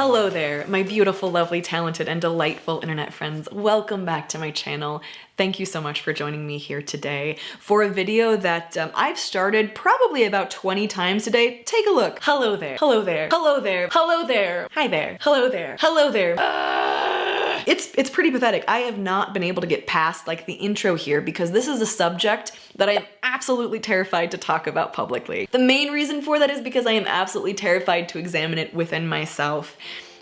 Hello there, my beautiful, lovely, talented, and delightful internet friends. Welcome back to my channel. Thank you so much for joining me here today for a video that um, I've started probably about 20 times today. Take a look. Hello there. Hello there. Hello there. Hello there. Hi there. Hello there. Hello there. Uh, it's, it's pretty pathetic. I have not been able to get past like the intro here because this is a subject that I am absolutely terrified to talk about publicly. The main reason for that is because I am absolutely terrified to examine it within myself.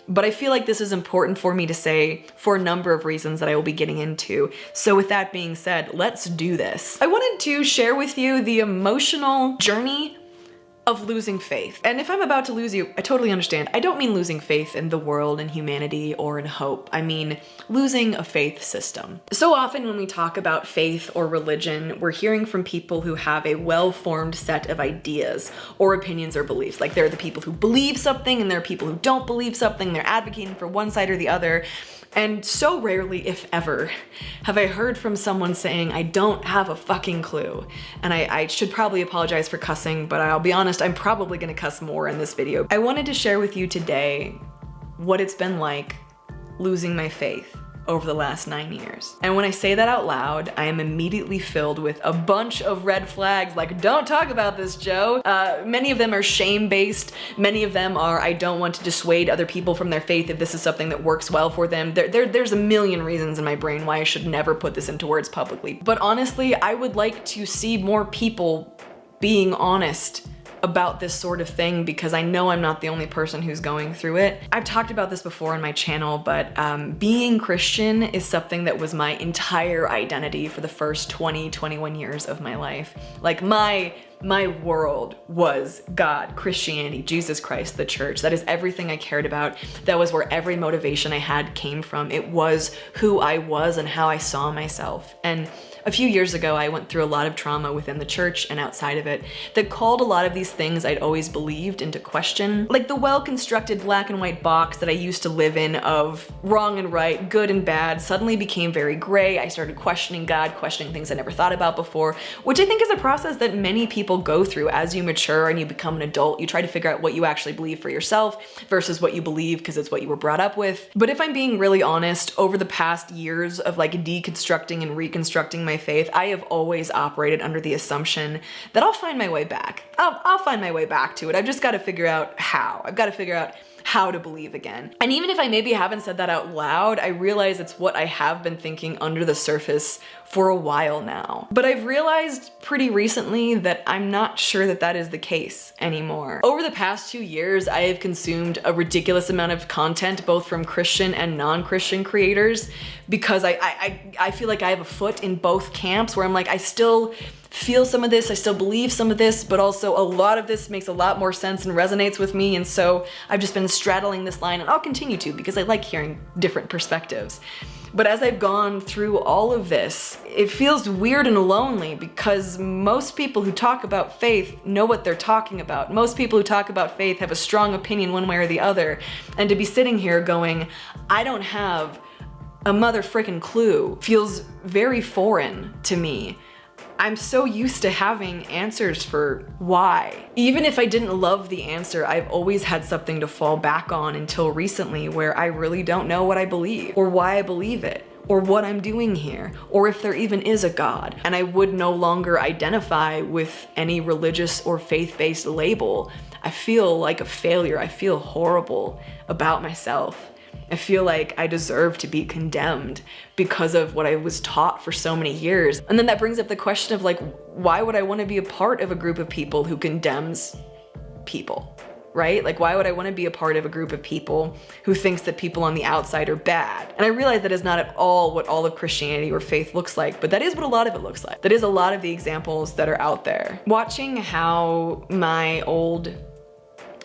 But I feel like this is important for me to say for a number of reasons that I will be getting into. So with that being said, let's do this. I wanted to share with you the emotional journey of losing faith. And if I'm about to lose you, I totally understand. I don't mean losing faith in the world and humanity or in hope. I mean losing a faith system. So often when we talk about faith or religion, we're hearing from people who have a well-formed set of ideas or opinions or beliefs. Like there are the people who believe something and there are people who don't believe something. They're advocating for one side or the other. And so rarely, if ever, have I heard from someone saying, I don't have a fucking clue. And I, I, should probably apologize for cussing, but I'll be honest, I'm probably gonna cuss more in this video. I wanted to share with you today what it's been like losing my faith over the last nine years. And when I say that out loud, I am immediately filled with a bunch of red flags like, don't talk about this, Joe. Uh, many of them are shame-based. Many of them are, I don't want to dissuade other people from their faith if this is something that works well for them. There, there, there's a million reasons in my brain why I should never put this into words publicly. But honestly, I would like to see more people being honest about this sort of thing because I know I'm not the only person who's going through it. I've talked about this before in my channel, but um, being Christian is something that was my entire identity for the first 20, 21 years of my life. Like my my world was God, Christianity, Jesus Christ, the church. That is everything I cared about. That was where every motivation I had came from. It was who I was and how I saw myself. And a few years ago, I went through a lot of trauma within the church and outside of it that called a lot of these things I'd always believed into question. Like the well-constructed black and white box that I used to live in of wrong and right, good and bad, suddenly became very gray. I started questioning God, questioning things I never thought about before, which I think is a process that many people go through as you mature and you become an adult. You try to figure out what you actually believe for yourself versus what you believe because it's what you were brought up with. But if I'm being really honest, over the past years of like deconstructing and reconstructing my faith, I have always operated under the assumption that I'll find my way back. I'll, I'll find my way back to it. I've just got to figure out how. I've got to figure out how to believe again. And even if I maybe haven't said that out loud, I realize it's what I have been thinking under the surface for a while now. But I've realized pretty recently that I'm not sure that that is the case anymore. Over the past two years, I have consumed a ridiculous amount of content, both from Christian and non-Christian creators, because I, I, I feel like I have a foot in both camps where I'm like, I still feel some of this, I still believe some of this, but also a lot of this makes a lot more sense and resonates with me. And so I've just been straddling this line and I'll continue to because I like hearing different perspectives. But as I've gone through all of this, it feels weird and lonely because most people who talk about faith know what they're talking about. Most people who talk about faith have a strong opinion one way or the other. And to be sitting here going, I don't have a mother frickin' clue feels very foreign to me. I'm so used to having answers for why. Even if I didn't love the answer, I've always had something to fall back on until recently where I really don't know what I believe or why I believe it or what I'm doing here, or if there even is a God. And I would no longer identify with any religious or faith-based label. I feel like a failure. I feel horrible about myself. I feel like I deserve to be condemned because of what I was taught for so many years. And then that brings up the question of like, why would I want to be a part of a group of people who condemns people? right? Like, why would I want to be a part of a group of people who thinks that people on the outside are bad? And I realize that is not at all what all of Christianity or faith looks like, but that is what a lot of it looks like. That is a lot of the examples that are out there. Watching how my old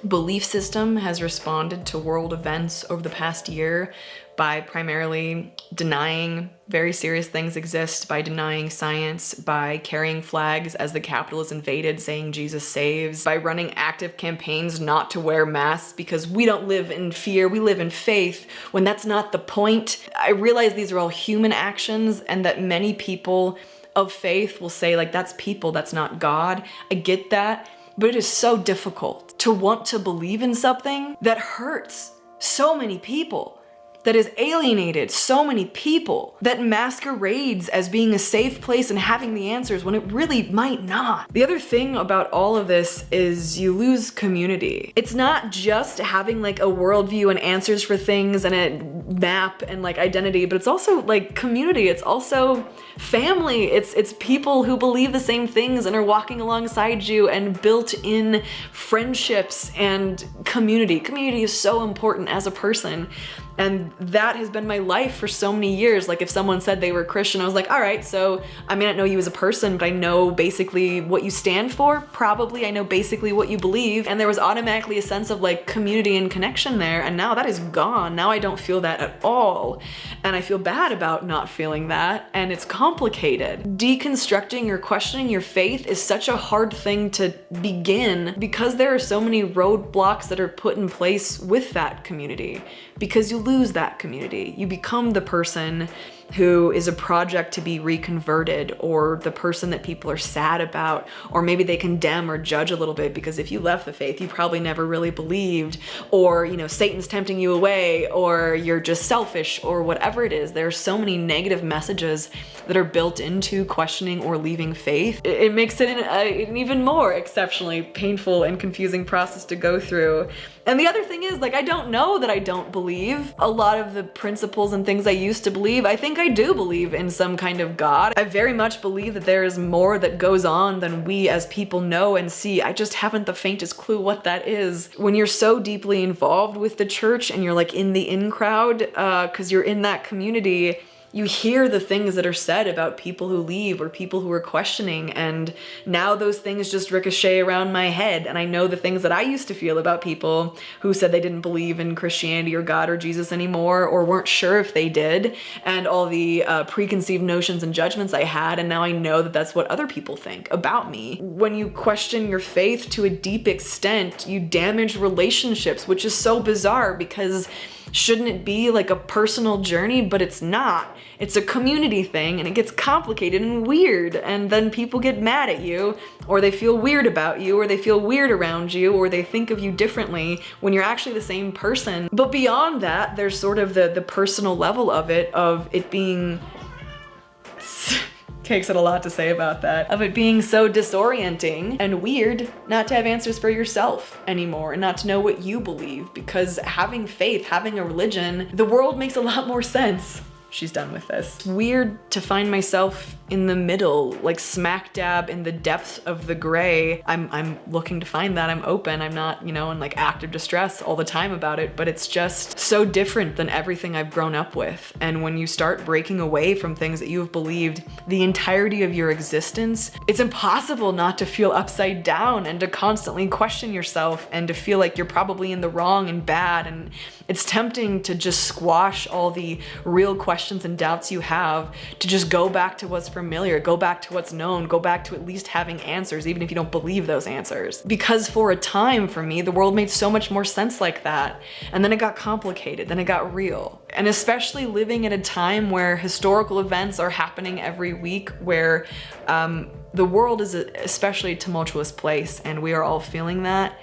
belief system has responded to world events over the past year by primarily denying very serious things exist, by denying science, by carrying flags as the Capitol is invaded saying Jesus saves, by running active campaigns not to wear masks because we don't live in fear, we live in faith, when that's not the point. I realize these are all human actions and that many people of faith will say like, that's people, that's not God. I get that, but it is so difficult to want to believe in something that hurts so many people that has alienated so many people, that masquerades as being a safe place and having the answers when it really might not. The other thing about all of this is you lose community. It's not just having like a worldview and answers for things and a map and like identity, but it's also like community. It's also family. It's it's people who believe the same things and are walking alongside you and built in friendships and community. Community is so important as a person and that has been my life for so many years. Like if someone said they were Christian, I was like, all right, so I may not know you as a person, but I know basically what you stand for. Probably I know basically what you believe. And there was automatically a sense of like community and connection there. And now that is gone. Now I don't feel that at all. And I feel bad about not feeling that. And it's complicated. Deconstructing or questioning your faith is such a hard thing to begin because there are so many roadblocks that are put in place with that community because you lose that community. You become the person who is a project to be reconverted or the person that people are sad about or maybe they condemn or judge a little bit because if you left the faith you probably never really believed or you know Satan's tempting you away or you're just selfish or whatever it is. There are so many negative messages that are built into questioning or leaving faith. It, makes it an, an even more exceptionally painful and confusing process to go through. And the other thing is, like, I don't know that I don't believe a lot of the principles and things I used to believe. I think do believe in some kind of God. I very much believe that there is more that goes on than we as people know and see. I just haven't the faintest clue what that is. When you're so deeply involved with the church and you're like in the in crowd, uh, cause you're in that community, you hear the things that are said about people who leave or people who are questioning and now those things just ricochet around my head and I know the things that I used to feel about people who said they didn't believe in Christianity or God or Jesus anymore or weren't sure if they did and all the uh, preconceived notions and judgments I had and now I know that that's what other people think about me. When you question your faith to a deep extent, you damage relationships, which is so bizarre because Shouldn't it be like a personal journey? But it's not. It's a community thing and it gets complicated and weird and then people get mad at you or they feel weird about you or they feel weird around you or they think of you differently when you're actually the same person. But beyond that, there's sort of the, the personal level of it, of it being takes it a lot to say about that, of it being so disorienting and weird not to have answers for yourself anymore and not to know what you believe because having faith, having a religion, the world makes a lot more sense she's done with this. Weird to find myself in the middle, like smack dab in the depths of the gray. I'm, I'm looking to find that, I'm open, I'm not, you know, in like active distress all the time about it, but it's just so different than everything I've grown up with. And when you start breaking away from things that you've believed the entirety of your existence, it's impossible not to feel upside down and to constantly question yourself and to feel like you're probably in the wrong and bad. And it's tempting to just squash all the real questions questions and doubts you have to just go back to what's familiar, go back to what's known, go back to at least having answers, even if you don't believe those answers. Because for a time for me, the world made so much more sense like that. And then it got complicated, then it got real. And especially living at a time where historical events are happening every week, where um, the world is a especially tumultuous place and we are all feeling that.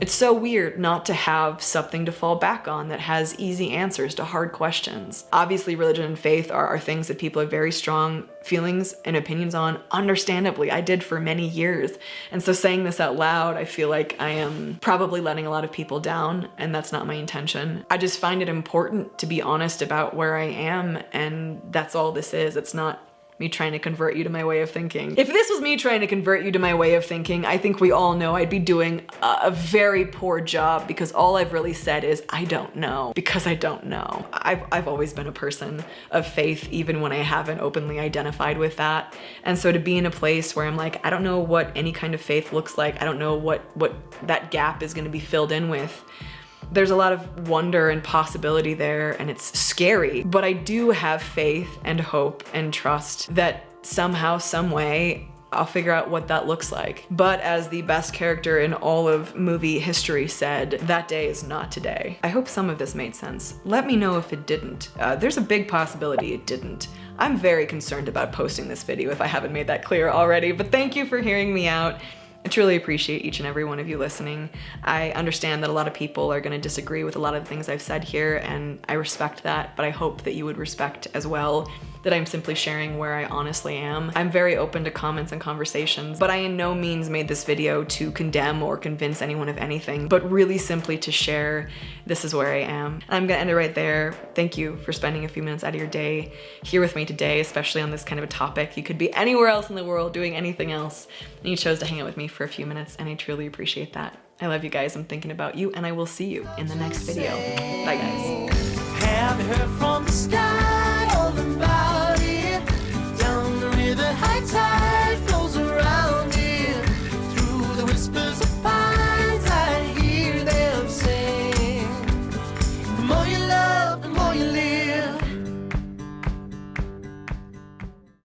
It's so weird not to have something to fall back on that has easy answers to hard questions. Obviously, religion and faith are, are things that people have very strong feelings and opinions on. Understandably, I did for many years. And so saying this out loud, I feel like I am probably letting a lot of people down and that's not my intention. I just find it important to be honest about where I am and that's all this is. It's not me trying to convert you to my way of thinking. If this was me trying to convert you to my way of thinking, I think we all know I'd be doing a, very poor job because all I've really said is, I don't know, because I don't know. I've, I've always been a person of faith, even when I haven't openly identified with that. And so to be in a place where I'm like, I don't know what any kind of faith looks like. I don't know what, what that gap is gonna be filled in with there's a lot of wonder and possibility there and it's scary, but I do have faith and hope and trust that somehow, some way, I'll figure out what that looks like. But as the best character in all of movie history said, that day is not today. I hope some of this made sense. Let me know if it didn't. Uh, there's a big possibility it didn't. I'm very concerned about posting this video if I haven't made that clear already, but thank you for hearing me out. I truly appreciate each and every one of you listening. I understand that a lot of people are going to disagree with a lot of the things I've said here, and I respect that, but I hope that you would respect as well that I'm simply sharing where I honestly am. I'm very open to comments and conversations, but I in no means made this video to condemn or convince anyone of anything, but really simply to share this is where I am. I'm gonna end it right there. Thank you for spending a few minutes out of your day here with me today, especially on this kind of a topic. You could be anywhere else in the world doing anything else, and you chose to hang out with me for a few minutes, and I truly appreciate that. I love you guys, I'm thinking about you, and I will see you in the next video. Bye guys.